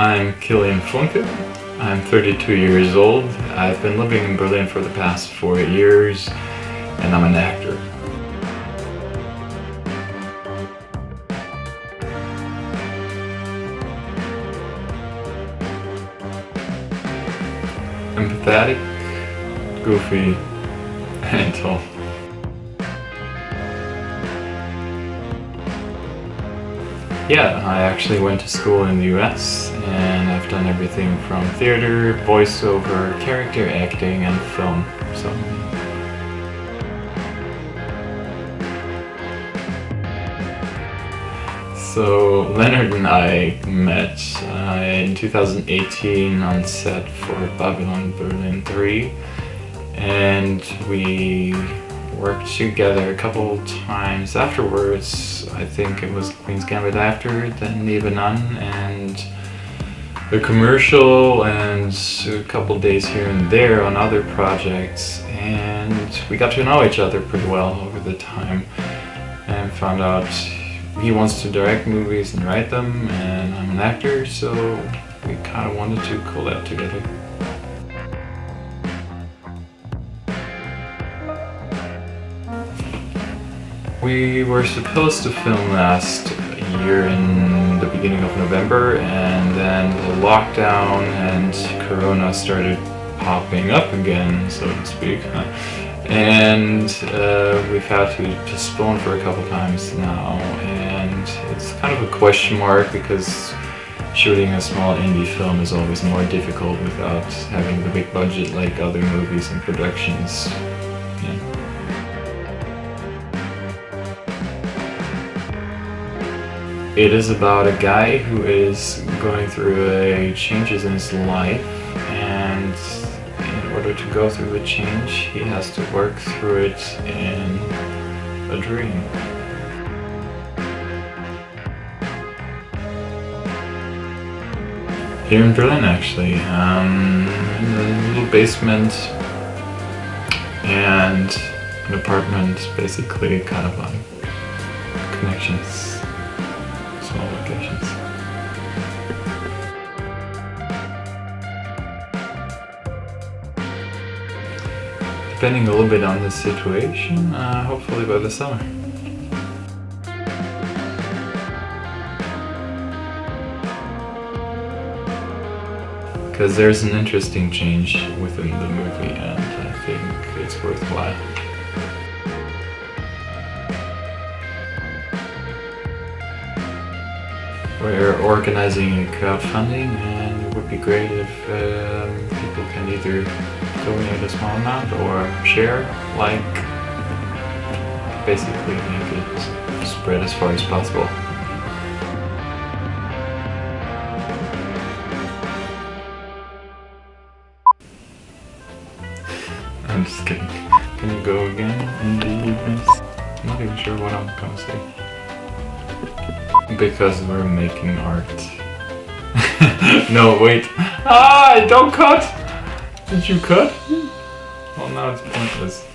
I'm Kilian Funke. I'm 32 years old. I've been living in Berlin for the past four years and I'm an actor. Empathetic, goofy, and tall. Yeah, I actually went to school in the US and I've done everything from theater, voiceover, character acting and film. So So Leonard and I met uh, in 2018 on set for Babylon Berlin 3 and we worked together a couple times afterwards. I think it was Queen's Gambit after, then Nebenan and the commercial and a couple days here and there on other projects and we got to know each other pretty well over the time and found out he wants to direct movies and write them and I'm an actor so we kind of wanted to collab together. We were supposed to film last year in the beginning of November and then the lockdown and Corona started popping up again, so to speak. And uh, we've had to postpone for a couple times now and it's kind of a question mark because shooting a small indie film is always more difficult without having the big budget like other movies and productions. It is about a guy who is going through a changes in his life and in order to go through the change he has to work through it in a dream. Here in Berlin actually, um, in a little basement and an apartment basically kind of like connections Depending a little bit on the situation, uh, hopefully by the summer. Because there's an interesting change within the movie and I think it's worthwhile. We're organizing a crowdfunding and it would be great if um, people can either donate a small amount or share, like, basically make it spread as far as possible. I'm just kidding. Can you go again in the evenings? I'm not even sure what I'm gonna say. Because we're making art. no, wait. Ah, don't cut! Did you cut? Well, now it's pointless.